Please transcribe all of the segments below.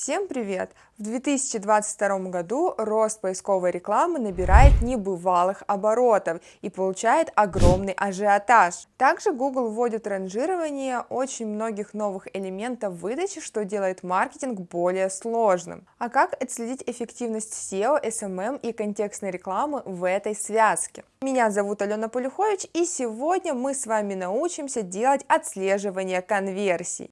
Всем привет! В 2022 году рост поисковой рекламы набирает небывалых оборотов и получает огромный ажиотаж. Также Google вводит ранжирование очень многих новых элементов выдачи, что делает маркетинг более сложным. А как отследить эффективность SEO, SMM и контекстной рекламы в этой связке? Меня зовут Алена Полюхович и сегодня мы с вами научимся делать отслеживание конверсий.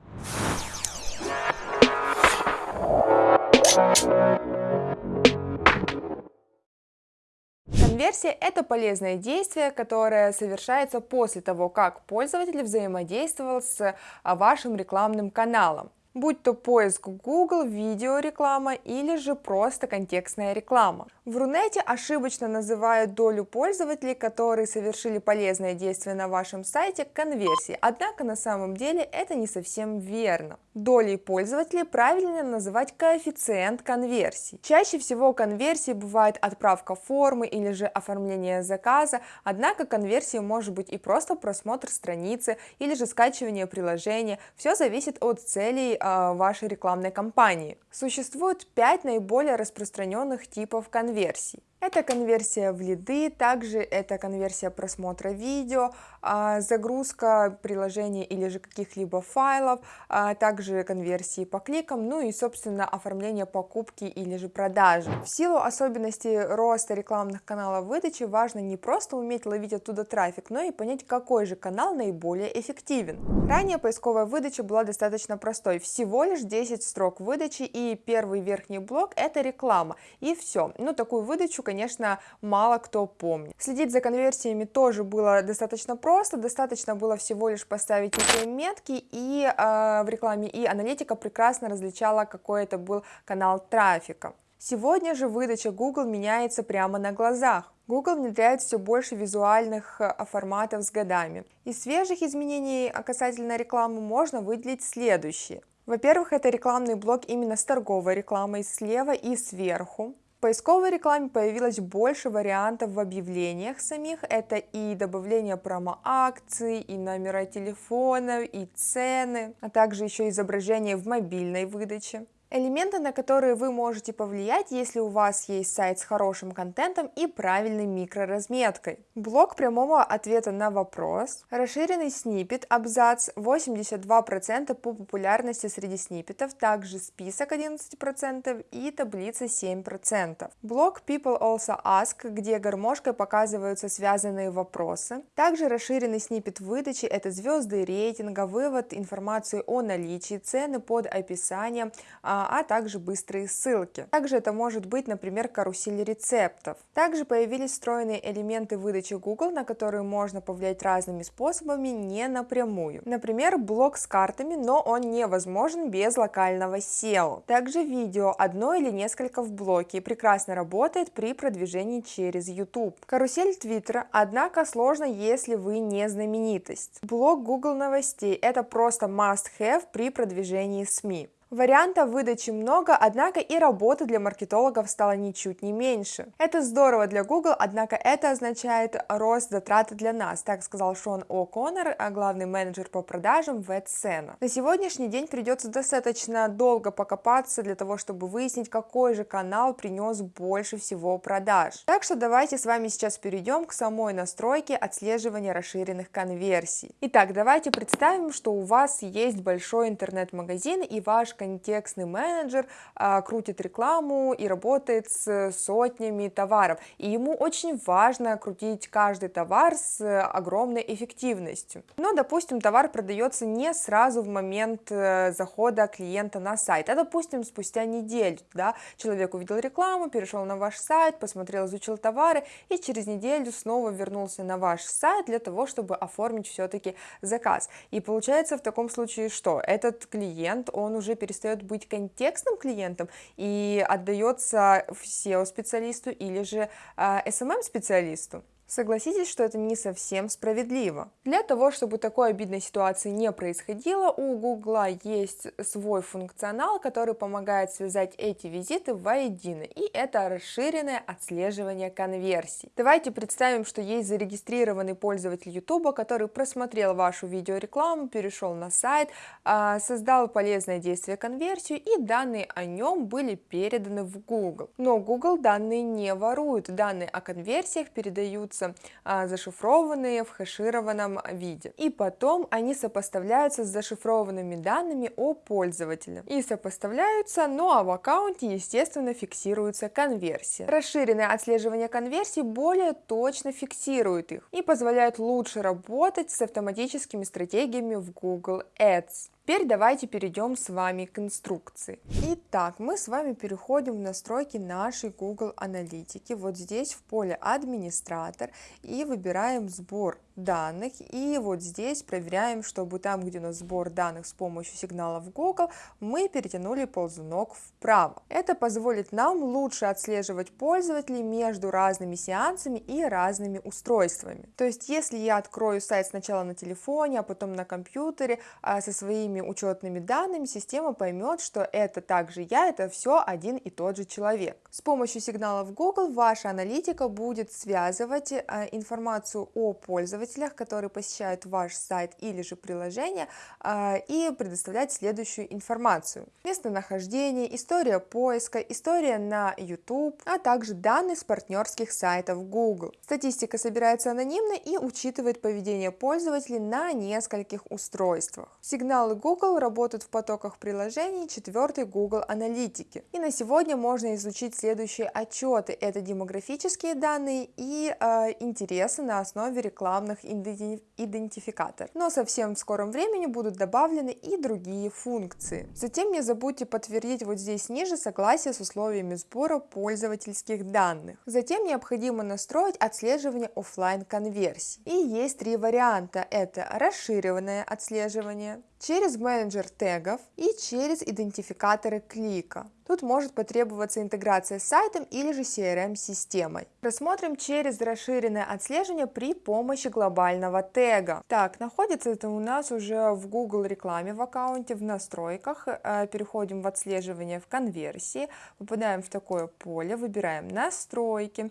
Конверсия – это полезное действие, которое совершается после того, как пользователь взаимодействовал с а, вашим рекламным каналом будь то поиск Google, видеореклама или же просто контекстная реклама. В Рунете ошибочно называют долю пользователей, которые совершили полезное действие на вашем сайте, конверсией, однако на самом деле это не совсем верно. Долей пользователей правильно называть коэффициент конверсии. Чаще всего конверсией бывает отправка формы или же оформление заказа, однако конверсией может быть и просто просмотр страницы или же скачивание приложения, все зависит от целей вашей рекламной кампании. Существует 5 наиболее распространенных типов конверсий. Это конверсия в лиды, также это конверсия просмотра видео, а, загрузка приложений или же каких-либо файлов, а также конверсии по кликам, ну и, собственно, оформление покупки или же продажи. В силу особенностей роста рекламных каналов выдачи важно не просто уметь ловить оттуда трафик, но и понять, какой же канал наиболее эффективен. Ранее поисковая выдача была достаточно простой, всего лишь 10 строк выдачи и первый верхний блок это реклама, и все. Ну, такую выдачу, конечно, мало кто помнит. Следить за конверсиями тоже было достаточно просто, достаточно было всего лишь поставить некие метки и э, в рекламе, и аналитика прекрасно различала, какой это был канал трафика. Сегодня же выдача Google меняется прямо на глазах. Google внедряет все больше визуальных э, форматов с годами. Из свежих изменений касательно рекламы можно выделить следующие. Во-первых, это рекламный блок именно с торговой рекламой слева и сверху. Поисковой рекламе появилось больше вариантов в объявлениях самих. Это и добавление промо-акций, и номера телефонов, и цены, а также еще изображение в мобильной выдаче. Элементы, на которые вы можете повлиять, если у вас есть сайт с хорошим контентом и правильной микроразметкой. Блок прямого ответа на вопрос, расширенный снипет, абзац 82% по популярности среди снипетов, также список 11% и таблица 7%. Блок People Also Ask, где гармошкой показываются связанные вопросы. Также расширенный снипет выдачи – это звезды рейтинга, вывод информации о наличии, цены под описанием, а, а также быстрые ссылки. Также это может быть, например, карусель рецептов. Также появились встроенные элементы выдачи Google, на которые можно повлиять разными способами, не напрямую. Например, блок с картами, но он невозможен без локального SEO. Также видео, одно или несколько в блоке, прекрасно работает при продвижении через YouTube. Карусель Твиттера, однако сложно, если вы не знаменитость. Блок Google новостей – это просто must-have при продвижении СМИ. Вариантов выдачи много, однако и работы для маркетологов стало ничуть не меньше. Это здорово для Google, однако это означает рост затрат для нас, так сказал Шон О'Коннор, а главный менеджер по продажам в AdSense. На сегодняшний день придется достаточно долго покопаться для того, чтобы выяснить, какой же канал принес больше всего продаж. Так что давайте с вами сейчас перейдем к самой настройке отслеживания расширенных конверсий. Итак, давайте представим, что у вас есть большой интернет-магазин и ваш контекстный менеджер а, крутит рекламу и работает с сотнями товаров. И ему очень важно крутить каждый товар с огромной эффективностью. Но, допустим, товар продается не сразу в момент э, захода клиента на сайт, а, допустим, спустя неделю. Да, человек увидел рекламу, перешел на ваш сайт, посмотрел, изучил товары и через неделю снова вернулся на ваш сайт для того, чтобы оформить все-таки заказ. И получается в таком случае что? Этот клиент, он уже перестает быть контекстным клиентом и отдается SEO-специалисту или же SMM-специалисту. Согласитесь, что это не совсем справедливо. Для того, чтобы такой обидной ситуации не происходило, у Google есть свой функционал, который помогает связать эти визиты воедино, и это расширенное отслеживание конверсий. Давайте представим, что есть зарегистрированный пользователь YouTube, который просмотрел вашу видеорекламу, перешел на сайт, а, создал полезное действие конверсию, и данные о нем были переданы в Google. Но Google данные не ворует, данные о конверсиях передаются остаются а, зашифрованные в хэшированном виде. И потом они сопоставляются с зашифрованными данными о пользователе. И сопоставляются, ну а в аккаунте, естественно, фиксируется конверсия. Расширенное отслеживание конверсий более точно фиксирует их и позволяет лучше работать с автоматическими стратегиями в Google Ads. Теперь давайте перейдем с вами к инструкции. Итак, мы с вами переходим в настройки нашей Google Аналитики. Вот здесь в поле администратор и выбираем сбор данных. И вот здесь проверяем, чтобы там, где у нас сбор данных с помощью сигналов Google, мы перетянули ползунок вправо. Это позволит нам лучше отслеживать пользователей между разными сеансами и разными устройствами. То есть, если я открою сайт сначала на телефоне, а потом на компьютере а со своими учетными данными, система поймет, что это также я, это все один и тот же человек. С помощью сигналов Google ваша аналитика будет связывать а, информацию о пользователе пользователях, которые посещают ваш сайт или же приложение, а, и предоставлять следующую информацию. Местонахождение, история поиска, история на YouTube, а также данные с партнерских сайтов Google. Статистика собирается анонимно и учитывает поведение пользователей на нескольких устройствах. Сигналы Google работают в потоках приложений 4 Google Аналитики. И на сегодня можно изучить следующие отчеты. Это демографические данные и э, интересы на основе рекламных данных идентификатор. Но совсем в скором времени будут добавлены и другие функции. Затем не забудьте подтвердить вот здесь ниже согласие с условиями сбора пользовательских данных. Затем необходимо настроить отслеживание офлайн конверсий. И есть три варианта. Это расширенное отслеживание, через менеджер тегов и через идентификаторы клика. Тут может потребоваться интеграция с сайтом или же CRM-системой. Рассмотрим через расширенное отслеживание при помощи глобального тега. Так, находится это у нас уже в Google рекламе в аккаунте, в настройках. Э, переходим в отслеживание в конверсии, попадаем в такое поле, выбираем настройки,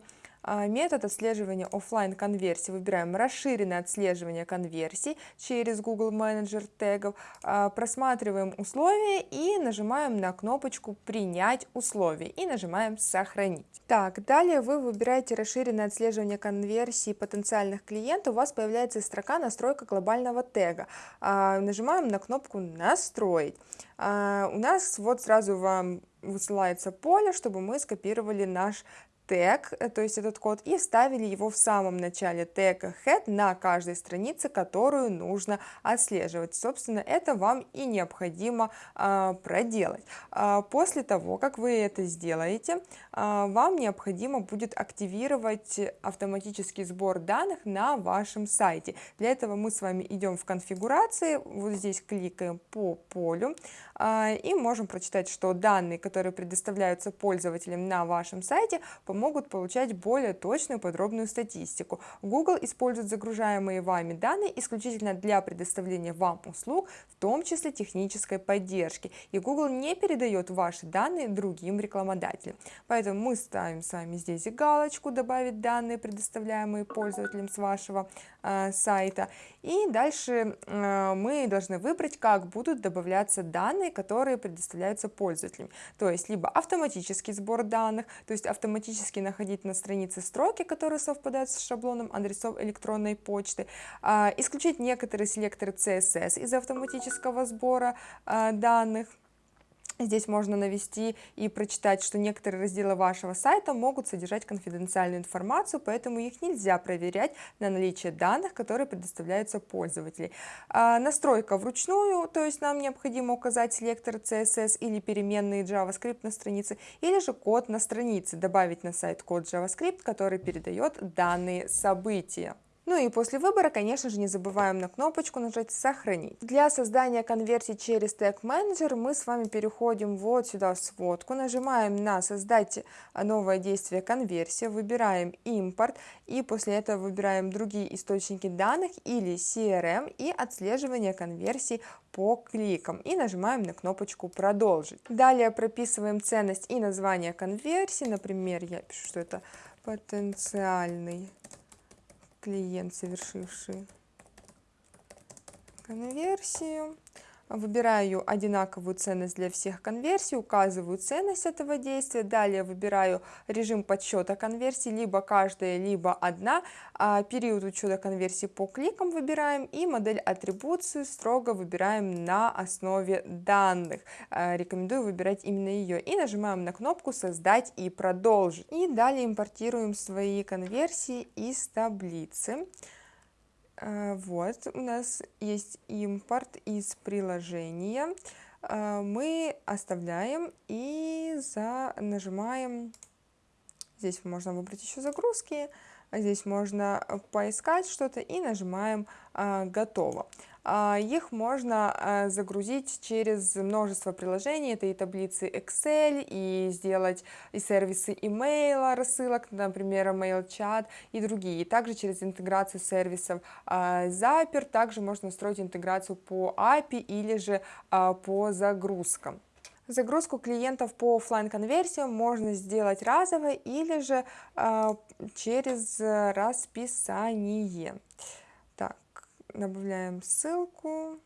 метод отслеживания офлайн конверсии выбираем расширенное отслеживание конверсий через Google Manager тегов, а, просматриваем условия и нажимаем на кнопочку «Принять условия» и нажимаем «Сохранить». Так, далее вы выбираете расширенное отслеживание конверсии потенциальных клиентов, у вас появляется строка «Настройка глобального тега». А, нажимаем на кнопку «Настроить». У нас вот сразу вам высылается поле, чтобы мы скопировали наш тег, э, то есть этот код, и вставили его в самом начале тега head на каждой странице, которую нужно отслеживать. Собственно, это вам и необходимо а, проделать. А, после того, как вы это сделаете, а, вам необходимо будет активировать автоматический сбор данных на вашем сайте. Для этого мы с вами идем в конфигурации, вот здесь кликаем по полю, а, и можем прочитать, что данные, которые предоставляются пользователям на вашем сайте, помогут получать более точную подробную статистику. Google использует загружаемые вами данные исключительно для предоставления вам услуг, в том числе технической поддержки, и Google не передает ваши данные другим рекламодателям. Поэтому мы ставим с вами здесь галочку «Добавить данные, предоставляемые пользователям с вашего э, сайта», и дальше э, мы должны выбрать, как будут добавляться данные, которые предоставляются пользователям. То есть либо автоматический сбор данных, то есть автоматически находить на странице строки, которые совпадают с шаблоном адресов электронной почты, а, исключить некоторые селекторы CSS из автоматического сбора а, данных, Здесь можно навести и прочитать, что некоторые разделы вашего сайта могут содержать конфиденциальную информацию, поэтому их нельзя проверять на наличие данных, которые предоставляются пользователю. А настройка вручную, то есть нам необходимо указать селектор CSS или переменные JavaScript на странице, или же код на странице, добавить на сайт код JavaScript, который передает данные события. Ну и после выбора, конечно же, не забываем на кнопочку нажать «Сохранить». Для создания конверсии через тег менеджер мы с вами переходим вот сюда в сводку, нажимаем на «Создать новое действие конверсия», выбираем «Импорт» и после этого выбираем другие источники данных или CRM и отслеживание конверсий по кликам и нажимаем на кнопочку «Продолжить». Далее прописываем ценность и название конверсии, например, я пишу, что это потенциальный клиент, совершивший конверсию. Выбираю одинаковую ценность для всех конверсий, указываю ценность этого действия, далее выбираю режим подсчета конверсий, либо каждая, либо одна, а период учета конверсий по кликам выбираем и модель атрибуции строго выбираем на основе данных. А, рекомендую выбирать именно ее и нажимаем на кнопку «Создать и продолжить». И далее импортируем свои конверсии из таблицы. Э, вот, у нас есть импорт из приложения. Э, мы оставляем и за... нажимаем, здесь можно выбрать еще загрузки, а здесь можно поискать что-то и нажимаем э, «Готово». А, их можно а, загрузить через множество приложений, это и таблицы Excel, и сделать и сервисы имейла, рассылок, например, MailChat и другие. Также через интеграцию сервисов а, Zapier, также можно настроить интеграцию по API или же по загрузкам. Загрузку клиентов по офлайн конверсиям можно сделать разово или же через расписание добавляем ссылку,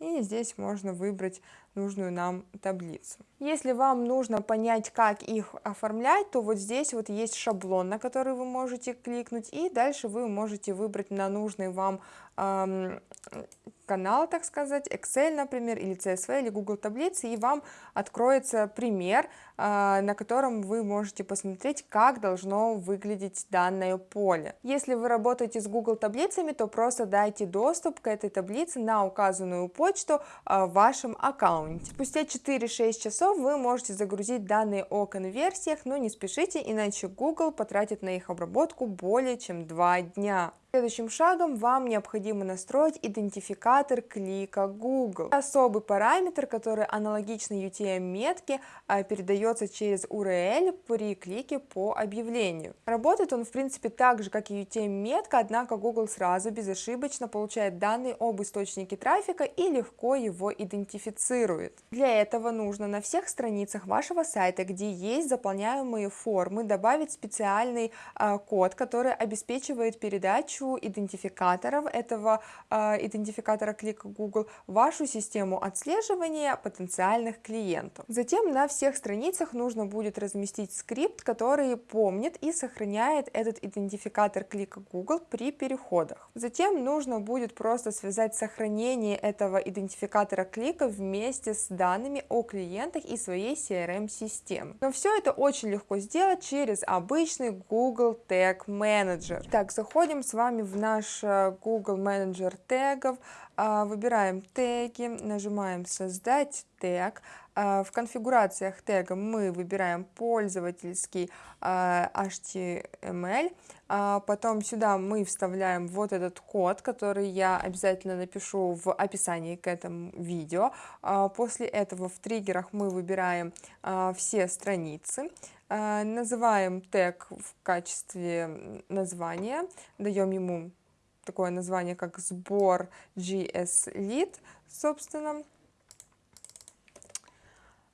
и здесь можно выбрать нужную нам таблицу. Если вам нужно понять, как их оформлять, то вот здесь вот есть шаблон, на который вы можете кликнуть, и дальше вы можете выбрать на нужный вам эм, канал, так сказать, Excel, например, или CSV, или Google таблицы, и вам откроется пример, а, на котором вы можете посмотреть, как должно выглядеть данное поле. Если вы работаете с Google таблицами, то просто дайте доступ к этой таблице на указанную почту а, в вашем аккаунте. Спустя 4-6 часов вы можете загрузить данные о конверсиях, но не спешите, иначе Google потратит на их обработку более чем 2 дня. Следующим шагом вам необходимо настроить идентификатор клика Google. Особый параметр, который аналогично UTM-метке а, передается через URL при клике по объявлению. Работает он в принципе так же, как и UTM-метка, однако Google сразу безошибочно получает данные об источнике трафика и легко его идентифицирует. Для этого нужно на всех страницах вашего сайта, где есть заполняемые формы, добавить специальный а, код, который обеспечивает передачу идентификаторов этого э, идентификатора клика Google вашу систему отслеживания потенциальных клиентов. Затем на всех страницах нужно будет разместить скрипт, который помнит и сохраняет этот идентификатор клика Google при переходах. Затем нужно будет просто связать сохранение этого идентификатора клика вместе с данными о клиентах и своей CRM-системы. Но все это очень легко сделать через обычный Google Tag Manager. Так, заходим с вами в наш э, Google менеджер тегов, выбираем теги, нажимаем создать тег, а, в конфигурациях тега мы выбираем пользовательский а, HTML, потом сюда мы вставляем вот этот код, который я обязательно напишу в описании к этому видео. После этого в триггерах мы выбираем все страницы, называем тег в качестве названия, даем ему такое название, как сбор GS Lead, собственно.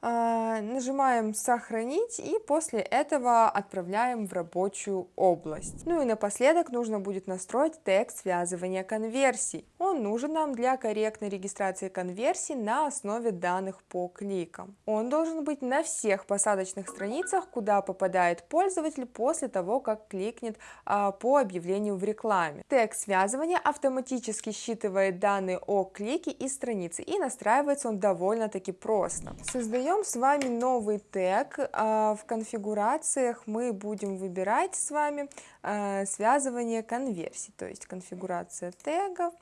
А, нажимаем «Сохранить» и после этого отправляем в рабочую область. Ну и напоследок нужно будет настроить тег связывания конверсий. Он нужен нам для корректной регистрации конверсий на основе данных по кликам. Он должен быть на всех посадочных страницах, куда попадает пользователь после того, как кликнет а, по объявлению в рекламе. Тег связывания автоматически считывает данные о клике и странице и настраивается он довольно-таки просто. Создаем Создаем с вами новый тег. А, в конфигурациях мы будем выбирать с вами а, связывание конверсий, то есть конфигурация тегов.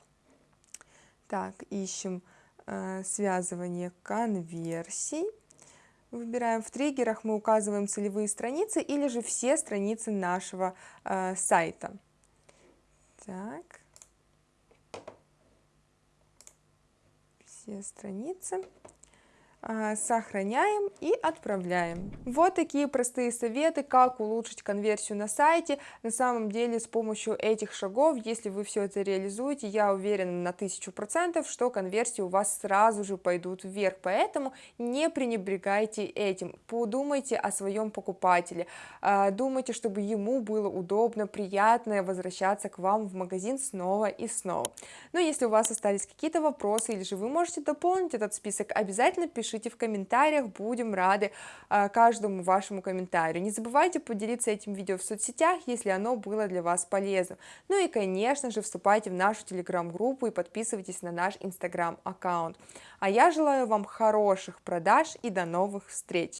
Так, ищем а, связывание конверсий. Выбираем в триггерах, мы указываем целевые страницы или же все страницы нашего сайта. Так. Все страницы. А, сохраняем и отправляем. Вот такие простые советы, как улучшить конверсию на сайте. На самом деле с помощью этих шагов, если вы все это реализуете, я уверена на тысячу процентов, что конверсии у вас сразу же пойдут вверх, поэтому не пренебрегайте этим, подумайте о своем покупателе, а, думайте, чтобы ему было удобно, приятно возвращаться к вам в магазин снова и снова. Но если у вас остались какие-то вопросы или же вы можете дополнить этот список, обязательно пишите пишите в комментариях, будем рады а, каждому вашему комментарию. Не забывайте поделиться этим видео в соцсетях, если оно было для вас полезным. Ну и, конечно же, вступайте в нашу телеграм-группу и подписывайтесь на наш инстаграм-аккаунт. А я желаю вам хороших продаж и до новых встреч!